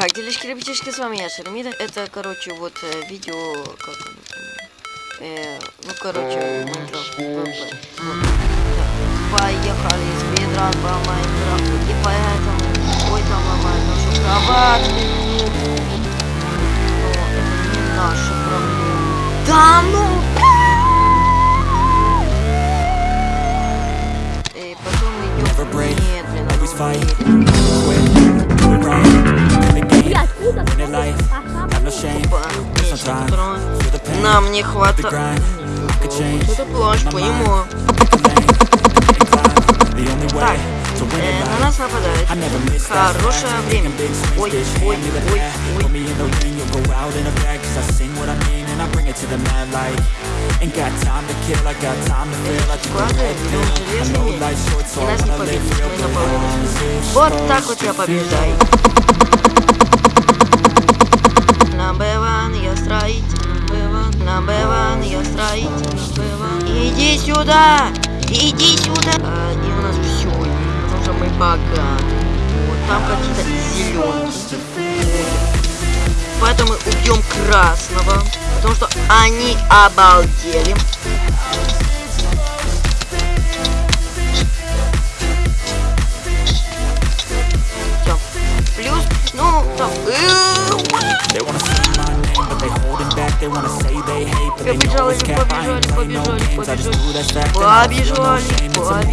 Как делишки, ребятишки, с вами я, Шермида. Это, короче, вот э, видео, как э, ну, короче, Майнкрафт ВП. Вот. Да. Поехали, спидран по Майнкрафту. И поэтому, ой, там ломает нашу кроватку. Но это не наша проблема. Да ну! И потом идем медленно. Lane, and climb, the only way to win Э, на нас нападает. Хорошее время. Ой, ой, ой, ой. Ain't got time to kill, I got time to feel, I know life's short, so не live real. Вот так вот я побеждаю. Сюда, иди сюда. А, и у нас все, потому что мы богаты. Вот там какие-то зеленые. Поэтому убьем красного, потому что они обалдели. Все. Плюс, ну, там... Побежали, побежали, побежали, побежали. Побежали, побежали.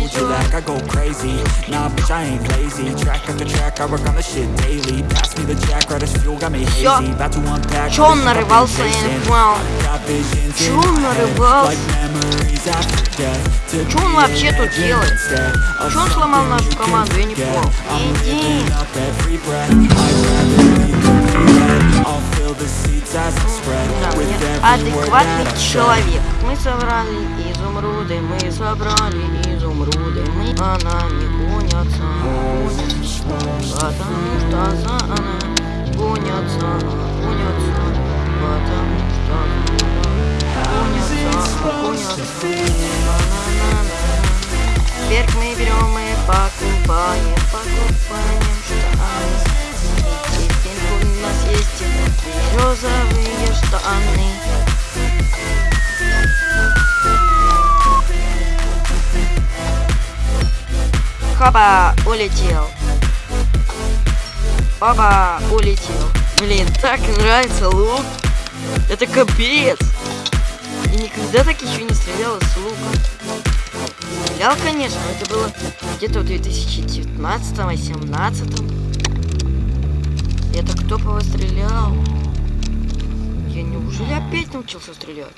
unpack. Чё он нарывался, я не Чё in он нарывался? Чё он вообще тут делает? Чё он сломал нашу команду? Я не понял. Иди. I'll fill the seats as I spread Адекватный человек. Мы собрали изумруды, мы собрали изумруды, мы за нами гонятся, потому что за нами Хаба, улетел. Баба, улетел. Блин, так нравится лук. Это капец. Я никогда так еще не стреляла с лука. Стрелял, конечно, но это было где-то в 2019-18. Это кто по стрелял? Я неужели опять научился стрелять?